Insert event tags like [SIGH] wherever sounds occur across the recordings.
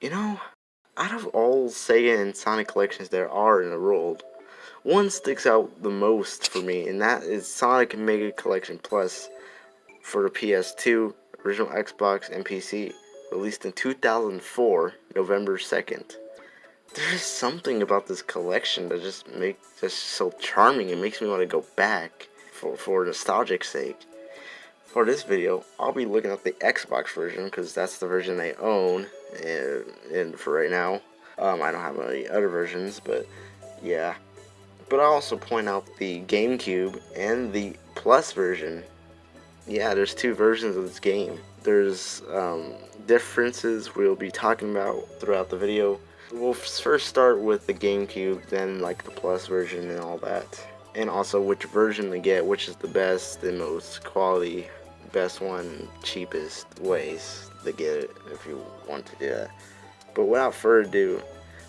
You know, out of all Sega and Sonic collections there are in the world, one sticks out the most for me, and that is Sonic Mega Collection Plus for the PS2, original Xbox, and PC, released in 2004, November 2nd. There's something about this collection that just makes just so charming. It makes me want to go back for for nostalgic sake. For this video, I'll be looking at the Xbox version because that's the version I own, and, and for right now, um, I don't have any other versions, but yeah. But I'll also point out the GameCube and the Plus version. Yeah, there's two versions of this game. There's um, differences we'll be talking about throughout the video. We'll first start with the GameCube, then like the Plus version and all that. And also which version to get, which is the best and most quality best one, cheapest ways to get it if you want to do that. But without further ado,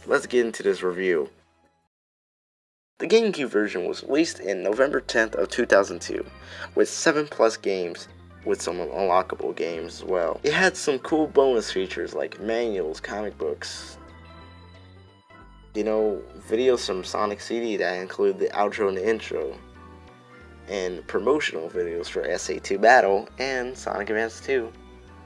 let's get into this review. The GameCube version was released in November 10th of 2002 with 7 plus games with some unlockable games as well. It had some cool bonus features like manuals, comic books, you know, videos from Sonic CD that include the outro and the intro, and promotional videos for SA2 Battle and Sonic Advance 2,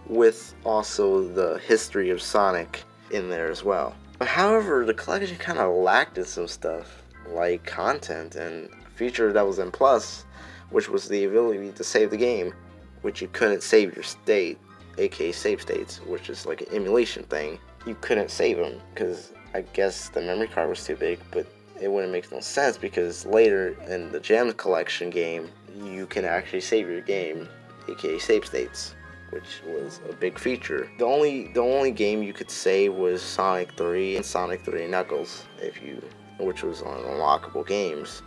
with also the history of Sonic in there as well. However, the collection kind of lacked in some stuff, like content and feature that was in Plus, which was the ability to save the game, which you couldn't save your state, aka save states, which is like an emulation thing. You couldn't save them because I guess the memory card was too big, but it wouldn't make no sense because later in the Gems Collection game, you can actually save your game, aka save states, which was a big feature. The only the only game you could save was Sonic 3 and Sonic 3 Knuckles, if you, which was on unlockable games,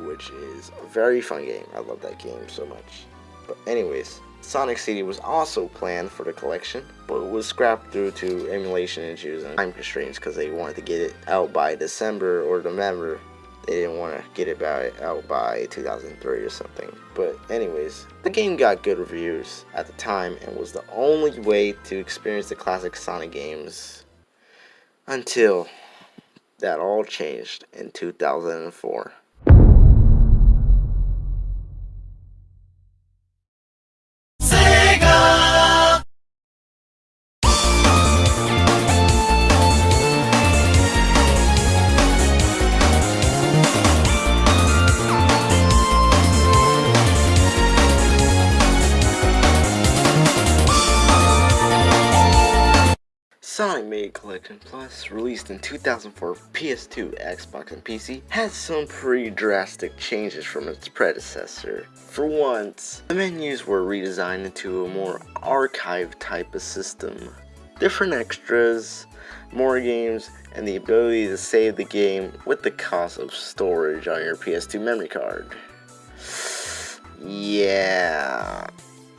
which is a very fun game. I love that game so much. But anyways, Sonic CD was also planned for the collection, but was scrapped due to emulation issues and time constraints because they wanted to get it out by December or November. They didn't want to get it by, out by 2003 or something. But anyways, the game got good reviews at the time and was the only way to experience the classic Sonic games until that all changed in 2004. Plus, released in 2004 PS2, Xbox, and PC, had some pretty drastic changes from its predecessor. For once, the menus were redesigned into a more archive type of system. Different extras, more games, and the ability to save the game with the cost of storage on your PS2 memory card. Yeah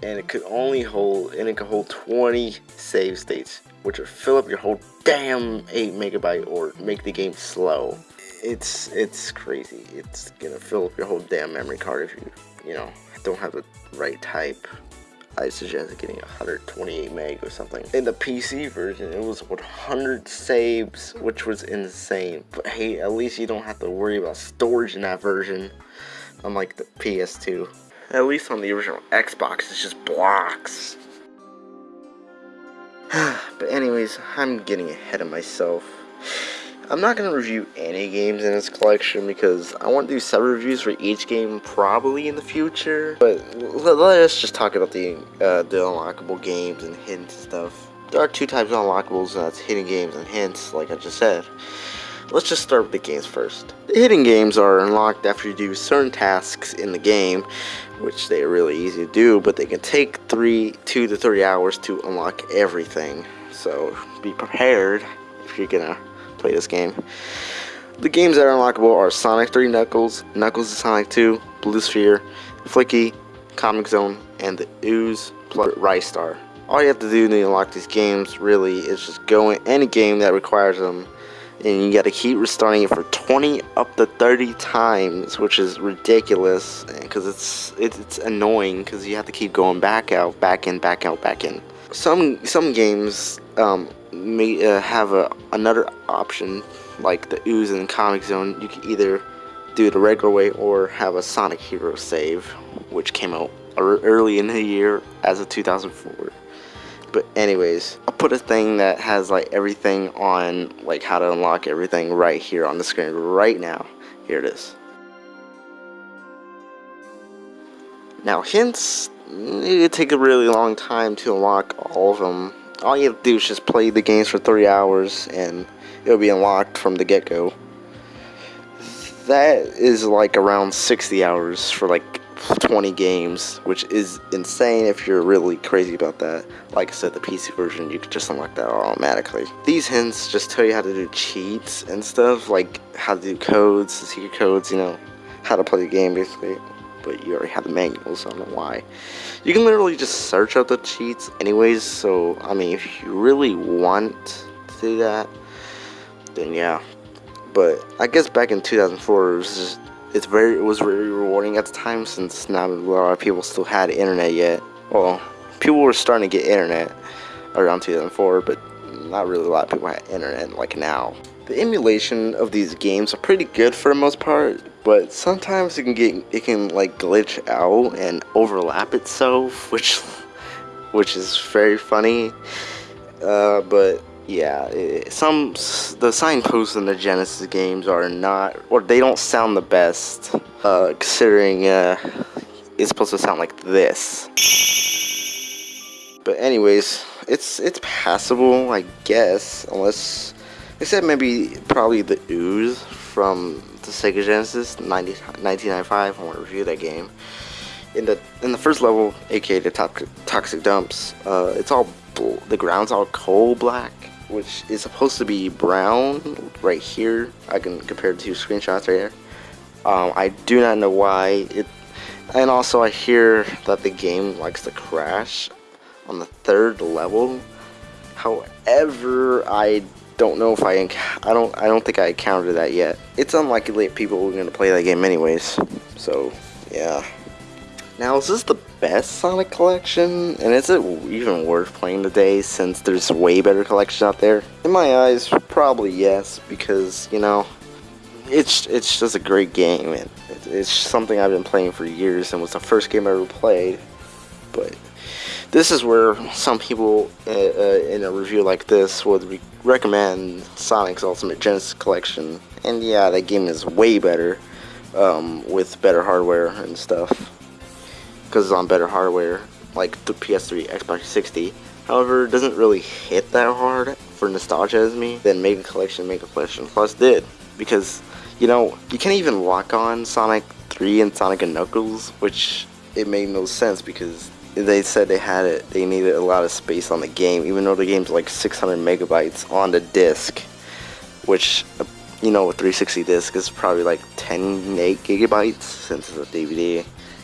and it could only hold and it could hold 20 save states which would fill up your whole damn 8 megabyte or make the game slow it's it's crazy it's gonna fill up your whole damn memory card if you you know don't have the right type I suggest getting 128 meg or something. In the PC version, it was 100 saves, which was insane. But hey, at least you don't have to worry about storage in that version, unlike the PS2. At least on the original Xbox, it's just blocks. [SIGHS] but anyways, I'm getting ahead of myself. I'm not going to review any games in this collection because I want to do several reviews for each game probably in the future. But let, us just talk about the, uh, the unlockable games and hints and stuff. There are two types of unlockables, and that's hidden games and hints, like I just said. Let's just start with the games first. The hidden games are unlocked after you do certain tasks in the game, which they are really easy to do, but they can take three, two to three hours to unlock everything. So be prepared if you're gonna play this game. The games that are unlockable are Sonic 3 Knuckles, Knuckles of Sonic 2, Blue Sphere, Flicky, Comix Zone, and the Ooze plus Ristar. All you have to do to unlock these games really is just go in any game that requires them and you got to keep restarting it for 20 up to 30 times which is ridiculous because it's, it's annoying because you have to keep going back out back in back out back in some some games um, may uh, have a another option like the ooze and Comix Zone. You can either do it the regular way or have a Sonic Hero save, which came out early in the year as of 2004. But anyways, I'll put a thing that has like everything on like how to unlock everything right here on the screen right now. Here it is. Now hints, it take a really long time to unlock all of them. All you have to do is just play the games for 3 hours and it'll be unlocked from the get-go. That is like around 60 hours for like 20 games, which is insane if you're really crazy about that. Like I said, the PC version, you could just unlock that automatically. These hints just tell you how to do cheats and stuff, like how to do codes, secret codes, you know, how to play the game basically. But you already have the manual, so I don't know why. You can literally just search out the cheats anyways, so, I mean, if you really want to do that, then yeah. But I guess back in 2004, it was just it's very it was very rewarding at the time since not a lot of people still had internet yet. Well, people were starting to get internet around 2004, but not really a lot of people had internet like now. The emulation of these games are pretty good for the most part, but sometimes it can get it can like glitch out and overlap itself, which [LAUGHS] which is very funny. Uh, but yeah, it, some the signposts in the Genesis games are not, or they don't sound the best, uh, considering uh, it's supposed to sound like this. But anyways, it's it's passable, I guess, unless except maybe probably the ooze from the Sega Genesis 90, 1995. I want to review that game. In the in the first level, aka the toxic dumps, uh, it's all the ground's all coal black which is supposed to be brown right here. I can compare two screenshots right here. Um, I do not know why it, and also I hear that the game likes to crash on the third level. However, I don't know if I I don't I don't think I encountered that yet. It's unlikely people are going to play that game anyways. So yeah. Now is this the best Sonic collection? And is it even worth playing today since there's way better collections out there? In my eyes, probably yes, because, you know, it's it's just a great game. and it's something I've been playing for years and was the first game I ever played. But this is where some people uh, uh, in a review like this would re recommend Sonic's Ultimate Genesis Collection. And yeah, that game is way better um, with better hardware and stuff because it's on better hardware, like the PS3, Xbox 60. However, it doesn't really hit that hard for nostalgia as me than Mega Collection Mega Collection Plus did. Because, you know, you can't even lock on Sonic 3 and Sonic and Knuckles, which it made no sense because they said they had it, they needed a lot of space on the game, even though the game's like 600 megabytes on the disc, which, you know, a 360 disc is probably like 10 8 gigabytes since it's a DVD.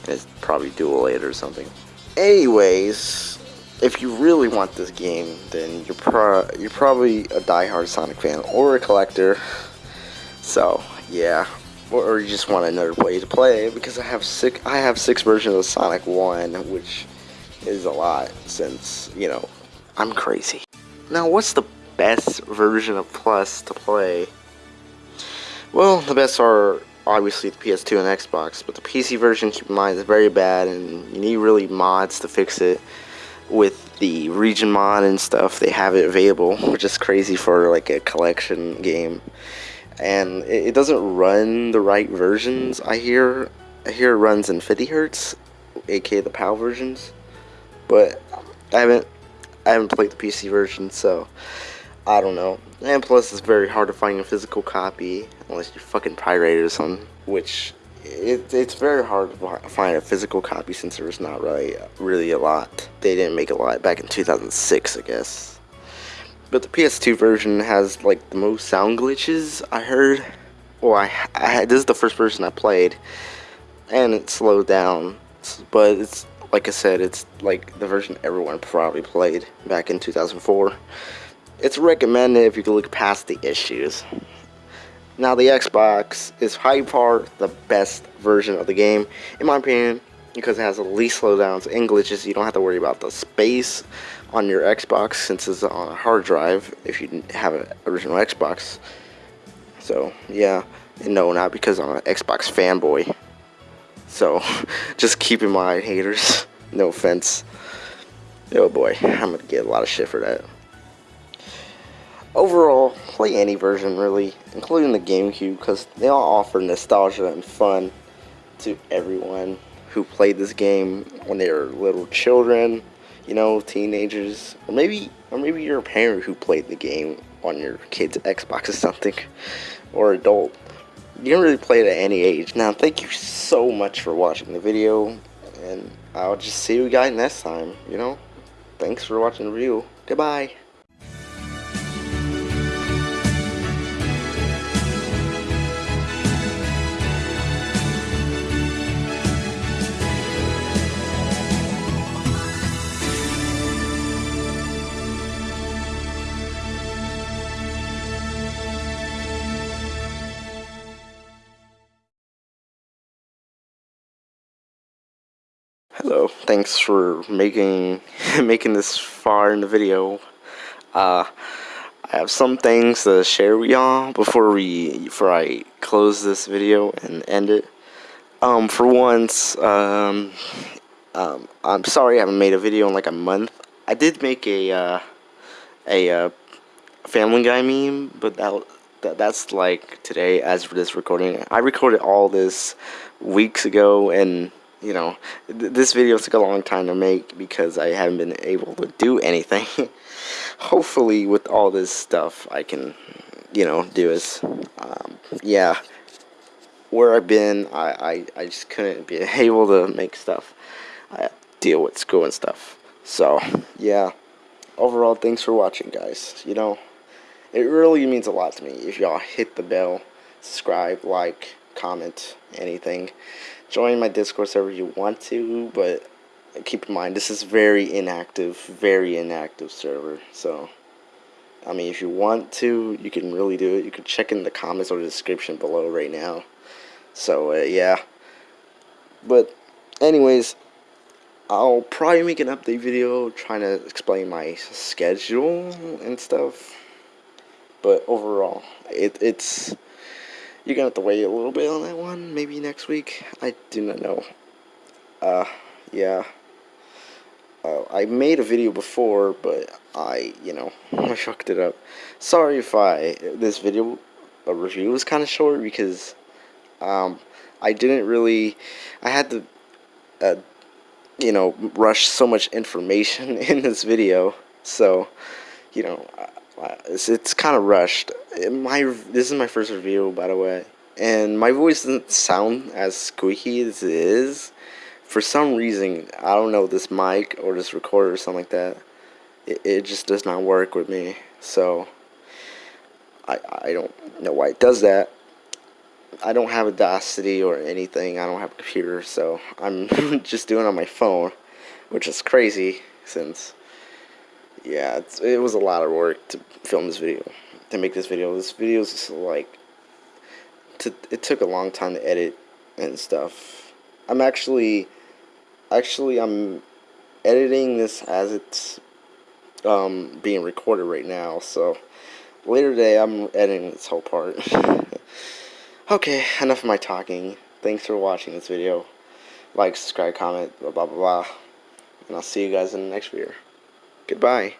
It's probably dual it or something. Anyways, if you really want this game, then you're pro you're probably a die-hard Sonic fan or a collector. So yeah, or, or, you just want another way to play because I have six I have six versions of Sonic One, which is a lot since you know I'm crazy. Now, what's the best version of Plus to play? Well, the best are obviously the PS2 and Xbox, but the PC version, keep in mind, is very bad, and you need really mods to fix it. With the region mod and stuff, they have it available, [LAUGHS] which is crazy for like a collection game. And it, it doesn't run the right versions. I hear, I hear it runs in 50 hertz, aka the PAL versions, but I haven't, I haven't played the PC version, so I don't know. And plus, it's very hard to find a physical copy unless you fucking pirate it or something. Which it, it's very hard to find a physical copy since there's not really really a lot. They didn't make a lot back in 2006, I guess. But the PS2 version has like the most sound glitches I heard. Well, I, I this is the first version I played, and it slowed down. But it's like I said, it's like the version everyone probably played back in 2004. It's recommended if you can look past the issues. Now the Xbox is by far the best version of the game. In my opinion, because it has the least slowdowns and glitches. You don't have to worry about the space on your Xbox since it's on a hard drive if you have an original Xbox. So yeah, and no, not because I'm an Xbox fanboy. So [LAUGHS] just keep in mind, haters. [LAUGHS] No offense. Oh boy, I'm gonna get a lot of shit for that. Overall, play any version really, including the GameCube, because they all offer nostalgia and fun to everyone who played this game when they were little children, you know, teenagers, or maybe, or maybe you're a parent who played the game on your kid's Xbox or something, or adult. You can really play it at any age. Now, thank you so much for watching the video, and I'll just see you guys next time, you know? Thanks for watching the review. Goodbye. Hello, thanks for making [LAUGHS] making this far in the video. Uh, I have some things to share with y'all before we before I close this video and end it. Um, for once, um, um, I'm sorry I haven't made a video in like a month. I did make a uh, a uh, Family Guy meme, but that, that that's like today as for this recording. I recorded all this weeks ago and you know, th this video took a long time to make because I haven't been able to do anything. [LAUGHS] Hopefully, with all this stuff, I can, you know, do is, um, yeah. Where I've been, I, I, I just couldn't be [LAUGHS] able to make stuff. I deal with school and stuff. So, yeah. Overall, thanks for watching, guys. You know, it really means a lot to me if y'all hit the bell, subscribe, like, comment, anything join my Discord server if you want to, but keep in mind this is very inactive, very inactive server. So, I mean, if you want to, you can really do it. You can check in the comments or the description below right now. So, uh, yeah. But, anyways, I'll probably make an update video trying to explain my schedule and stuff. But overall, it, it's you're gonna have to wait a little bit on that one, maybe next week. I do not know. Uh, yeah. Uh, I made a video before, but I, you know, [LAUGHS] I fucked it up. Sorry if I, this video, a review was kind of short because, um, I didn't really, I had to, uh, you know, rush so much information [LAUGHS] in this video, so, you know, it's, it's kind of rushed. My this is my first review, by the way, and my voice doesn't sound as squeaky as it is. For some reason, I don't know this mic or this recorder or something like that. It, it just does not work with me. So I I don't know why it does that. I don't have Audacity or anything. I don't have a computer, so I'm [LAUGHS] just doing on my phone, which is crazy since yeah, it was a lot of work to film this video, to make this video. This video is like, to, it took a long time to edit and stuff. I'm actually, actually, I'm editing this as it's um, being recorded right now. So later today, I'm editing this whole part. [LAUGHS] okay, enough of my talking. Thanks for watching this video. Like, subscribe, comment, blah, blah, blah, blah. And I'll see you guys in the next video. Goodbye.